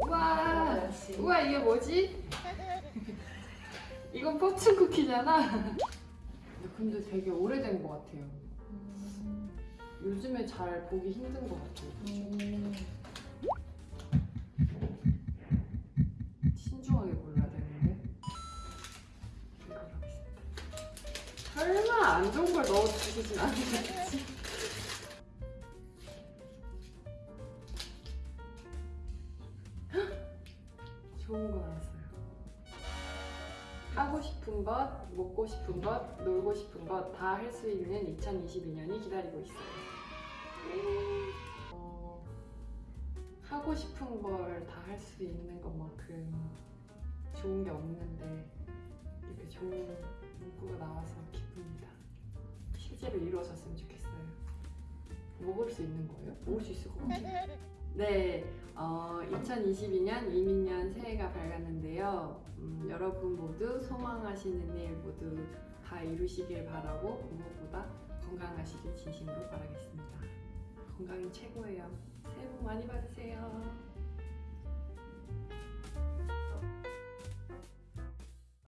우와 우와 이게 뭐지? 이건 포춘 쿠키잖아 근데 되게 오래된 것 같아요 음. 요즘에 잘 보기 힘든 것 같아요 음. 신중하게 골라야 되는데 설마 안 좋은 걸 넣어주시진 않겠지? 좋은 거 나왔어요. 하고 싶은 것, 먹고 싶은 것, 놀고 싶은 것 다 할 수 있는 2022년이 기다리고 있어요. 어, 하고 싶은 걸 다 할 수 있는 것만큼 좋은 게 없는데 이렇게 좋은 문구가 나와서 기쁩니다. 실제로 이루어졌으면 좋겠어요. 먹을 수 있는 거예요? 먹을 수 있을 것 같아요. 네, 어, 2022년 이민년 새해가 밝았는데요. 음, 여러분 모두 소망하시는 일 모두 다 이루시길 바라고 무엇보다 건강하시길 진심으로 바라겠습니다. 건강이 최고예요. 새해 복 많이 받으세요.